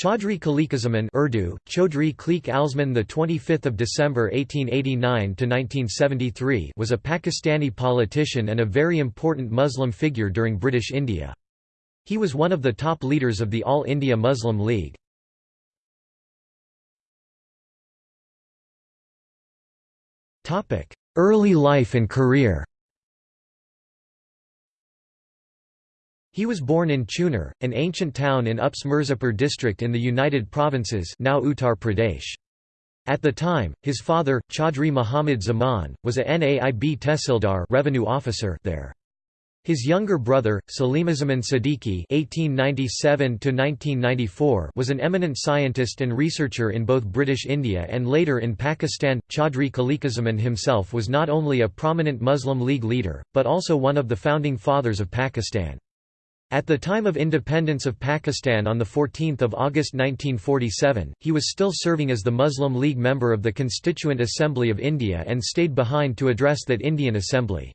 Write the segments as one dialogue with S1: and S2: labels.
S1: Chaudhry Khaliquzzaman Urdu, Chaudhry Khalik Alzaman the 25th of December 1889 to 1973 was a Pakistani politician and a very important Muslim figure during British India. He was one of the top leaders of the All India Muslim League. Topic: Early life and career. He was born in Chunar, an ancient town in Ups Mirzapur district in the United Provinces now Uttar Pradesh. At the time, his father, Chaudhry Muhammad Zaman, was a Naib Tehsildar revenue officer there. His younger brother, Salimuzzaman Siddiqui (1897–1994), was an eminent scientist and researcher in both British India and later in Pakistan. Chaudhry Khaliquzzaman himself was not only a prominent Muslim League leader, but also one of the founding fathers of Pakistan. At the time of independence of Pakistan on 14 August 1947, he was still serving as the Muslim League member of the Constituent Assembly of India and stayed behind to address that Indian Assembly.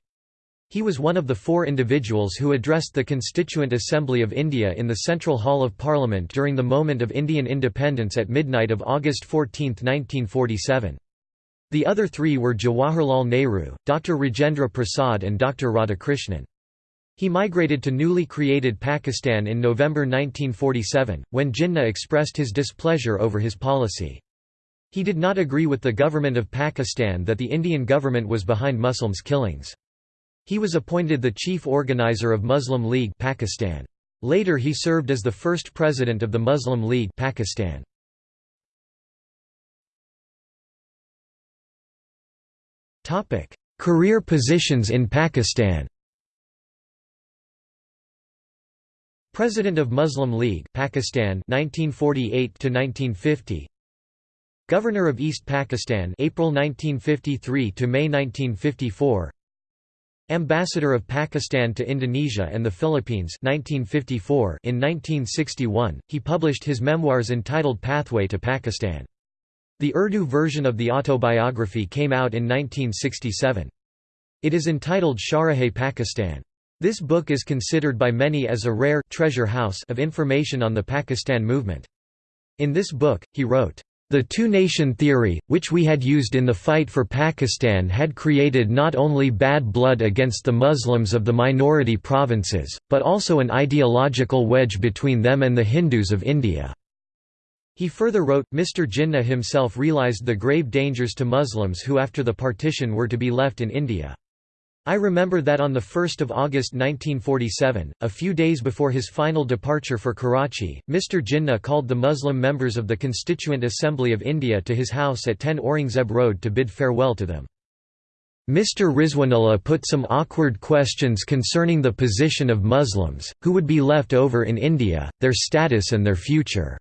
S1: He was one of the four individuals who addressed the Constituent Assembly of India in the Central Hall of Parliament during the moment of Indian independence at midnight of August 14, 1947. The other three were Jawaharlal Nehru, Dr. Rajendra Prasad and Dr. Radhakrishnan. He migrated to newly created Pakistan in November 1947, when Jinnah expressed his displeasure over his policy. He did not agree with the government of Pakistan that the Indian government was behind Muslims' killings. He was appointed the chief organizer of Muslim League Pakistan. Later he served as the first president of the Muslim League Pakistan. Career positions in Pakistan President of Muslim League Pakistan 1948 to 1950 Governor of East Pakistan April 1953 to May 1954 Ambassador of Pakistan to Indonesia and the Philippines 1954 in 1961 he published his memoirs entitled Pathway to Pakistan. The Urdu version of the autobiography came out in 1967 It is entitled Sharahe Pakistan this book is considered by many as a rare treasure house of information on the Pakistan movement. In this book, he wrote, the two-nation theory, which we had used in the fight for Pakistan had created not only bad blood against the Muslims of the minority provinces, but also an ideological wedge between them and the Hindus of India." He further wrote, Mr Jinnah himself realised the grave dangers to Muslims who after the partition were to be left in India. I remember that on 1 August 1947, a few days before his final departure for Karachi, Mr Jinnah called the Muslim members of the Constituent Assembly of India to his house at 10 Aurangzeb Road to bid farewell to them. Mr Rizwanullah put some awkward questions concerning the position of Muslims, who would be left over in India, their status and their future.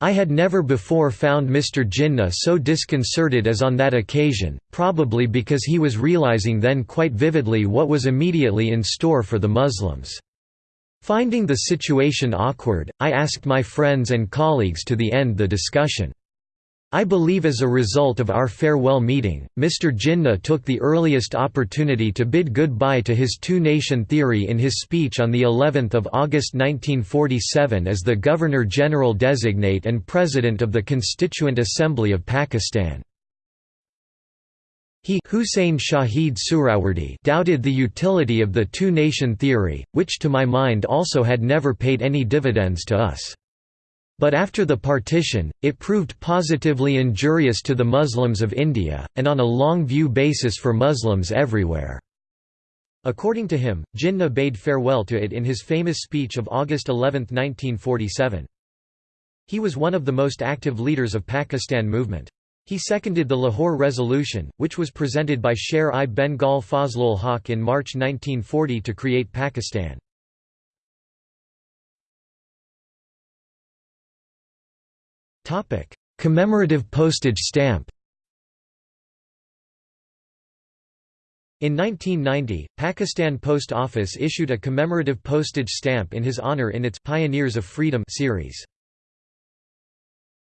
S1: I had never before found Mr. Jinnah so disconcerted as on that occasion, probably because he was realizing then quite vividly what was immediately in store for the Muslims. Finding the situation awkward, I asked my friends and colleagues to the end the discussion. I believe as a result of our farewell meeting, Mr. Jinnah took the earliest opportunity to bid goodbye to his two-nation theory in his speech on the 11th of August 1947 as the Governor-General designate and President of the Constituent Assembly of Pakistan. He Hussein Shahid Suhrawardi doubted the utility of the two-nation theory, which to my mind also had never paid any dividends to us. But after the partition, it proved positively injurious to the Muslims of India, and on a long-view basis for Muslims everywhere. According to him, Jinnah bade farewell to it in his famous speech of August 11, 1947. He was one of the most active leaders of Pakistan movement. He seconded the Lahore Resolution, which was presented by Sher-i-Bengal Fazlul Haq in March 1940 to create Pakistan. Commemorative postage stamp. In 1990, Pakistan Post Office issued a commemorative postage stamp in his honor in its Pioneers of Freedom series.